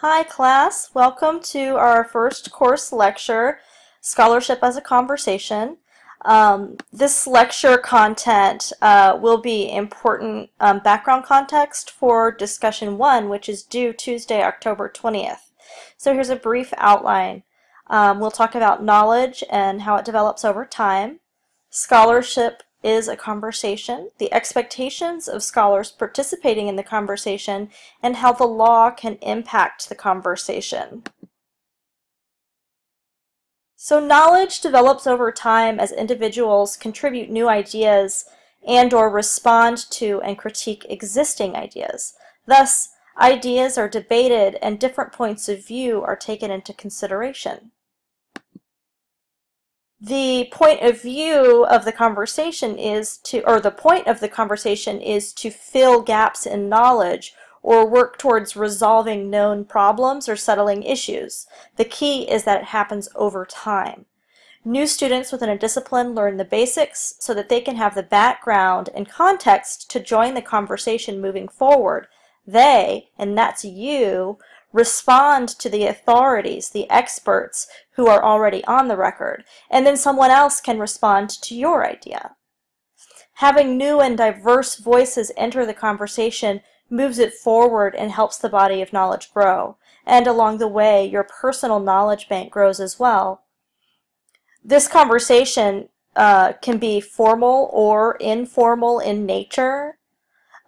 Hi class, welcome to our first course lecture, Scholarship as a Conversation. Um, this lecture content uh, will be important um, background context for discussion one, which is due Tuesday, October 20th. So here's a brief outline. Um, we'll talk about knowledge and how it develops over time, scholarship is a conversation, the expectations of scholars participating in the conversation, and how the law can impact the conversation. So knowledge develops over time as individuals contribute new ideas and or respond to and critique existing ideas. Thus, ideas are debated and different points of view are taken into consideration the point of view of the conversation is to, or the point of the conversation is to fill gaps in knowledge or work towards resolving known problems or settling issues. The key is that it happens over time. New students within a discipline learn the basics so that they can have the background and context to join the conversation moving forward. They, and that's you, respond to the authorities, the experts who are already on the record, and then someone else can respond to your idea. Having new and diverse voices enter the conversation moves it forward and helps the body of knowledge grow. And along the way, your personal knowledge bank grows as well. This conversation uh, can be formal or informal in nature.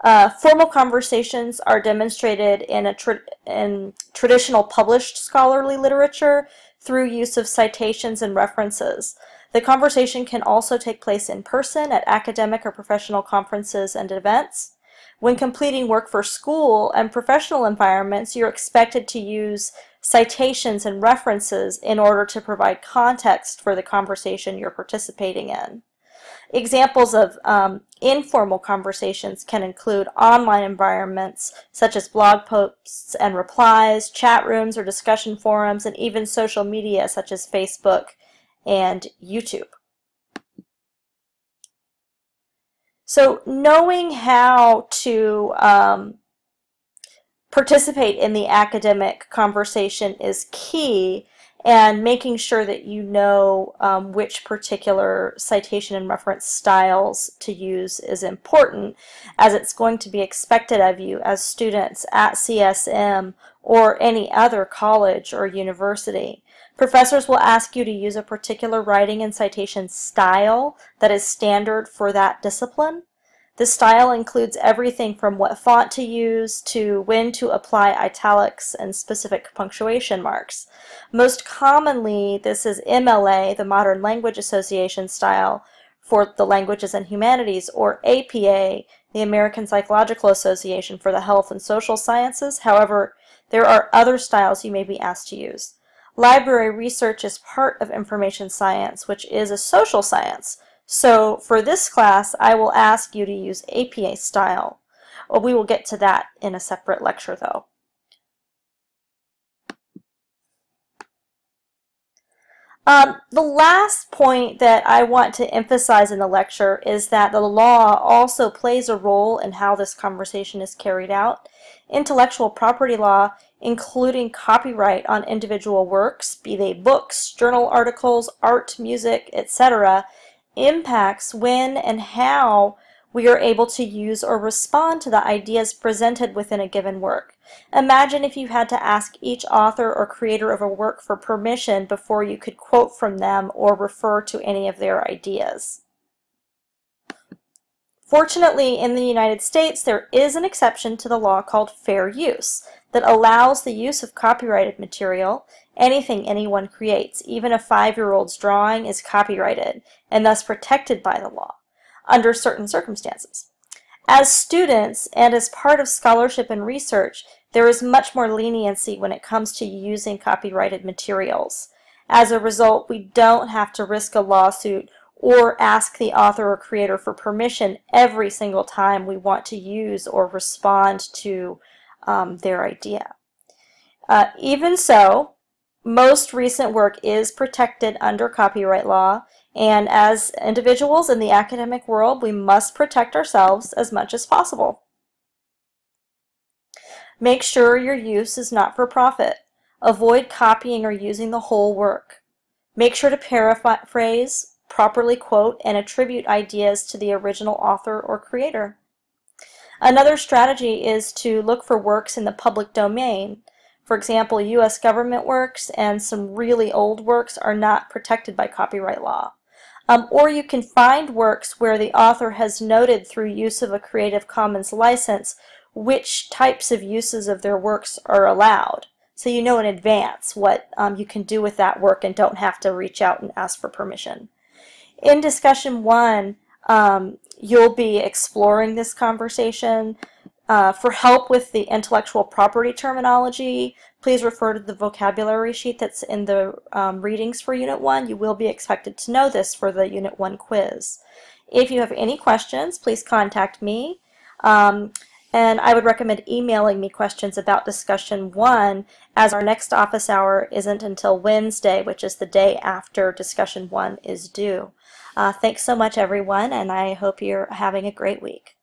Uh, formal conversations are demonstrated in, a tra in traditional published scholarly literature through use of citations and references. The conversation can also take place in person at academic or professional conferences and events. When completing work for school and professional environments, you're expected to use citations and references in order to provide context for the conversation you're participating in. Examples of um, informal conversations can include online environments such as blog posts and replies, chat rooms or discussion forums, and even social media such as Facebook and YouTube. So knowing how to um, participate in the academic conversation is key and making sure that you know um, which particular citation and reference styles to use is important as it's going to be expected of you as students at CSM or any other college or university. Professors will ask you to use a particular writing and citation style that is standard for that discipline. The style includes everything from what font to use to when to apply italics and specific punctuation marks. Most commonly, this is MLA, the Modern Language Association style, for the Languages and Humanities, or APA, the American Psychological Association for the Health and Social Sciences. However, there are other styles you may be asked to use. Library research is part of information science, which is a social science. So for this class, I will ask you to use APA style. Well, we will get to that in a separate lecture though. Um, the last point that I want to emphasize in the lecture is that the law also plays a role in how this conversation is carried out. Intellectual property law, including copyright on individual works, be they books, journal articles, art, music, etc., impacts when and how we are able to use or respond to the ideas presented within a given work. Imagine if you had to ask each author or creator of a work for permission before you could quote from them or refer to any of their ideas. Fortunately, in the United States, there is an exception to the law called fair use that allows the use of copyrighted material, anything anyone creates, even a five-year-old's drawing is copyrighted and thus protected by the law under certain circumstances. As students and as part of scholarship and research, there is much more leniency when it comes to using copyrighted materials. As a result, we don't have to risk a lawsuit or ask the author or creator for permission every single time we want to use or respond to um, their idea. Uh, even so, most recent work is protected under copyright law, and as individuals in the academic world, we must protect ourselves as much as possible. Make sure your use is not for profit. Avoid copying or using the whole work. Make sure to paraphrase, properly quote, and attribute ideas to the original author or creator. Another strategy is to look for works in the public domain. For example, U.S. government works and some really old works are not protected by copyright law. Um, or you can find works where the author has noted through use of a Creative Commons license which types of uses of their works are allowed. So you know in advance what um, you can do with that work and don't have to reach out and ask for permission. In discussion one, um, you'll be exploring this conversation. Uh, for help with the intellectual property terminology, please refer to the vocabulary sheet that's in the um, readings for Unit 1. You will be expected to know this for the Unit 1 quiz. If you have any questions, please contact me. Um, and I would recommend emailing me questions about discussion one as our next office hour isn't until Wednesday, which is the day after discussion one is due. Uh, thanks so much, everyone, and I hope you're having a great week.